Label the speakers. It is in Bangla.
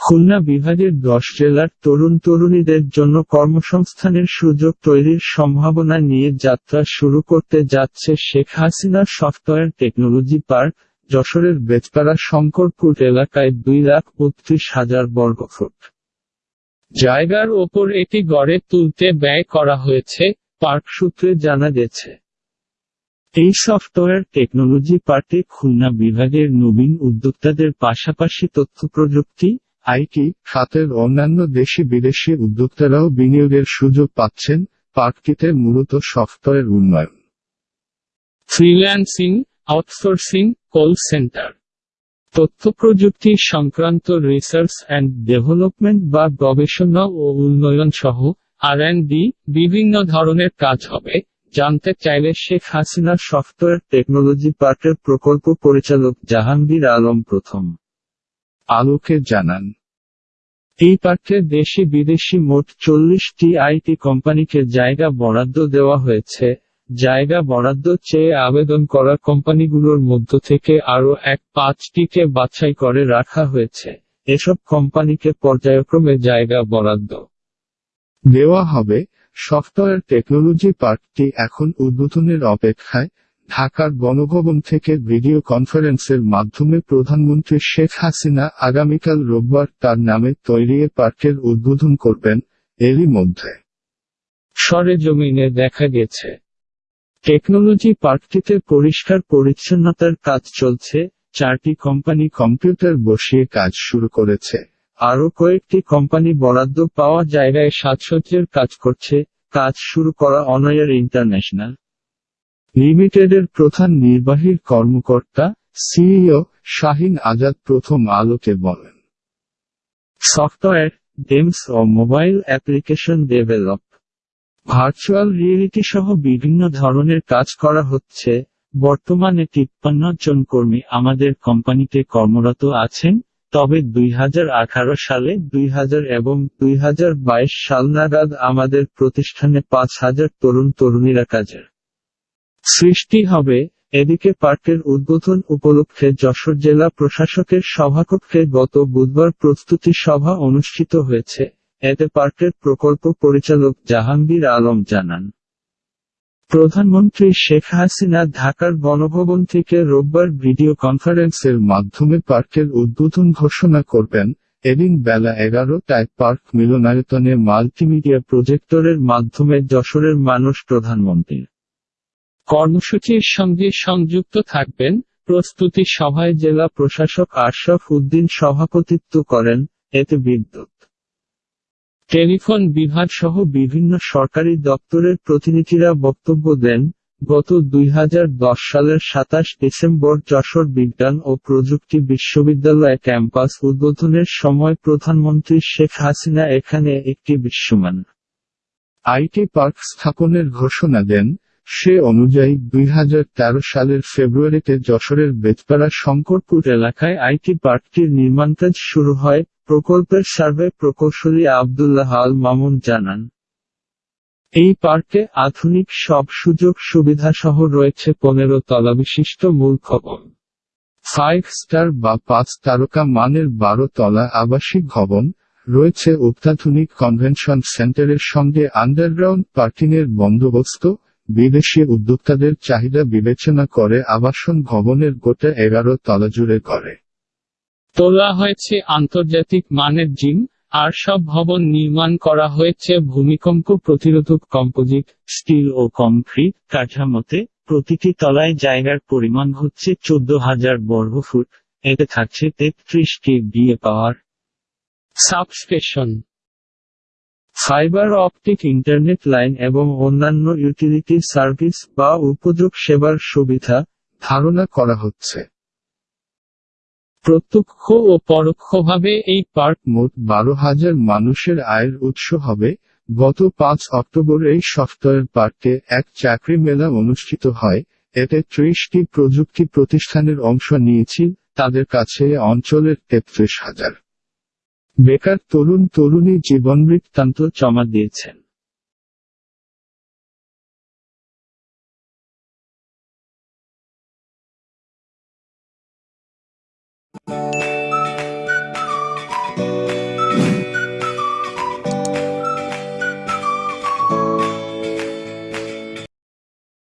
Speaker 1: খুলনা বিভাগের দশ জেলার তরুণ তরুণীদের জন্য কর্মসংস্থানের সুযোগ তৈরির সম্ভাবনা নিয়ে যাত্রা শুরু করতে যাচ্ছে Sheikh Hasina software technology park, যশোরের বেচপাড়া শঙ্করপুর এলাকায় দুই লাখ বত্রিশ হাজার বর্গফুট। জায়গার ওপর এটি গড়ে তুলতে ব্যয় করা হয়েছে, পার্ক সূত্রে জানা গেছে। এই সফটওয়্যার টেকনোলজি পার্কে খুলনা বিভাগের নবীন উদ্যোক্তাদের পাশাপাশি তথ্য প্রযুক্তি
Speaker 2: আইটি খাতের অন্যান্য দেশি বিদেশি উদ্যোক্তারাও বিনিয়োগের সুযোগ পাচ্ছেন পার্কটিতে মূলত সফটওয়্যার উন্নয়ন।
Speaker 1: Freelancing outsourcing call centre. তথ্য প্রযুক্তি সংক্রান্ত রিসার্চ অ্যান্ড ডেভেলপমেন্ট বা গবেষণা ও উন্নয়ন সহ আর ডি বিভিন্ন ধরনের কাজ হবে। জানতে চাইলে শেখ হাসিনা সফটওয়্যার টেকনোলজি পার্কের প্রকল্প পরিচালক জাহাঙ্গীর আলম প্রথম।
Speaker 2: আলোকে জানান।
Speaker 1: এই পার্কে দেশি বিদেশি মোট চল্লিশটি আইটি কোম্পানিকে জায়গা বরাদ্দ দেওয়া হয়েছে। জায়গা বরাদ্দ চেয়ে আবেদন করা কোম্পানিগুলোর মধ্য থেকে আরও এক পাঁচটিকে বাছাই করে রাখা হয়েছে। এসব কোম্পানিকে পর্যায়ক্রমে জায়গা বরাদ্দ
Speaker 2: দেওয়া হবে। সফটওয়্যার টেকনোলজি পার্কটি এখন উদ্বোধনের অপেক্ষায়। ঢাকার গণভবন থেকে ভিডিও কনফারেন্সের মাধ্যমে প্রধানমন্ত্রী শেখ হাসিনা আগামীকাল রোববার তার নামে তৈরি পার্কের উদ্বোধন করবেন, এরই মধ্যে।
Speaker 1: সরেজমিনে দেখা গেছে, টেকনোলজি পার্কটিতে পরিষ্কার পরিচ্ছন্নতার কাজ চলছে, চারটি কোম্পানি
Speaker 2: কম্পিউটার বসিয়ে কাজ শুরু করেছে,
Speaker 1: আরও কয়েকটি কোম্পানি বরাদ্দ পাওয়া জায়গায় সাজসজ্জের কাজ করছে, কাজ শুরু করা অনয়ার ইন্টারন্যাশনাল।
Speaker 2: লিমিটেডের প্রধান নির্বাহীর কর্মকর্তা, সিইও শাহিন আজাদ প্রথম আলোকে বলেন,
Speaker 1: সফটওয়্যার, গেমস ও mobile application develop, virtual reality সহ বিভিন্ন ধরনের কাজ করা হচ্ছে। বর্তমানে তিপ্পান্ন জন কর্মী আমাদের কোম্পানিতে কর্মরত আছেন, তবে দুই হাজার আঠারো সালে, দুই হাজার এবং দুই হাজার বাইশ সাল নাগাদ আমাদের প্রতিষ্ঠানে পাঁচ হাজার তরুণ তরুণীরা কাজের সৃষ্টি হবে এদিকে পার্কের উদ্বোধন উপলক্ষে যশোর জেলা প্রশাসকের সভাকক্ষে গত বুধবার প্রস্তুতি সভা অনুষ্ঠিত হয়েছে। এতে পার্কের প্রকল্প পরিচালক জাহাঙ্গীর আলম জানান। প্রধানমন্ত্রী শেখ হাসিনা ঢাকার গণভবন থেকে রোববার ভিডিও কনফারেন্সের
Speaker 2: মাধ্যমে পার্কের উদ্বোধন ঘোষণা করবেন। এদিন বেলা এগারোটায় পার্ক মিলনায়তনে মাল্টিমিডিয়া প্রজেক্টরের মাধ্যমে যশোরের মানুষ প্রধানমন্ত্রীর
Speaker 1: কর্মসূচির সঙ্গে সংযুক্ত থাকবেন প্রস্তুতি সভায় জেলা প্রশাসক আশরাফ উদ্দিন সভাপতিত্ব করেন এতে বিদ্যুৎ। টেলিফোন বিভাগ সহ বিভিন্ন সরকারি দপ্তরের প্রতিনিধিরা বক্তব্য দেন, গত দুই হাজার দশ সালের সাতাশ ডিসেম্বর যশোর বিজ্ঞান ও প্রযুক্তি বিশ্ববিদ্যালয় ক্যাম্পাস উদ্বোধনের সময় প্রধানমন্ত্রী শেখ হাসিনা এখানে একটি বিশ্বমান
Speaker 2: আইটি পার্ক স্থাপনের ঘোষণা দেন সে অনুযায়ী দুই হাজার তেরো সালের ফেব্রুয়ারিতে যশোরের বেতপাড়া শঙ্করপুর
Speaker 1: এলাকায় আইটি পার্কটির নির্মাণকাজ শুরু হয়, প্রকল্পের সার্ভে প্রকৌশলী আবদুল্লাহ আল মামুন জানান। এই পার্কে আধুনিক সব সুযোগ সুবিধা সহ রয়েছে পনেরো তলা বিশিষ্ট মূল ভবন।
Speaker 2: ফাইভ স্টার বা পাঁচ তারকা মানের বারো তলা আবাসিক ভবন রয়েছে অত্যাধুনিক কনভেনশন সেন্টারের সঙ্গে আন্ডারগ্রাউন্ড পার্কিংয়ের বন্দোবস্ত বিদেশি উদ্যোক্তাদের চাহিদা বিবেচনা করে আবাসন ভবনের গোটা এগারো তলা জুড়ে করে।
Speaker 1: তোলা হয়েছে আন্তর্জাতিক মানের জিম, আর সব ভবন নির্মাণ করা হয়েছে ভূমিকম্প প্রতিরোধক কম্পোজিট, স্টিল ও কংক্রিট কাঠামোতে। প্রতিটি তলায় জায়গার পরিমাণ হচ্ছে চোদ্দ হাজার বর্গফুট এতে থাকছে তেত্রিশটি বিয়ে power. Substation. Fibre optic internet line এবং অন্যান্য ইউটিলিটি সার্ভিস বা উপযোগ সেবার সুবিধা
Speaker 2: ধারণা করা হচ্ছে।
Speaker 1: প্রত্যক্ষ ও পরোক্ষভাবে এই পার্ক
Speaker 2: মোট বারো হাজার মানুষের আয়ের উৎস হবে। গত পাঁচ অক্টোবর এই সফটওয়্যার পার্কে এক চাকরি মেলা অনুষ্ঠিত হয়। এতে ত্রিশটি প্রযুক্তি প্রতিষ্ঠানের অংশ নিয়েছিল তাদের কাছে অঞ্চলের তেত্রিশ হাজার। বেকার তরুণ তরুণী জীবনবৃত্তান্ত জমা দিয়েছেন।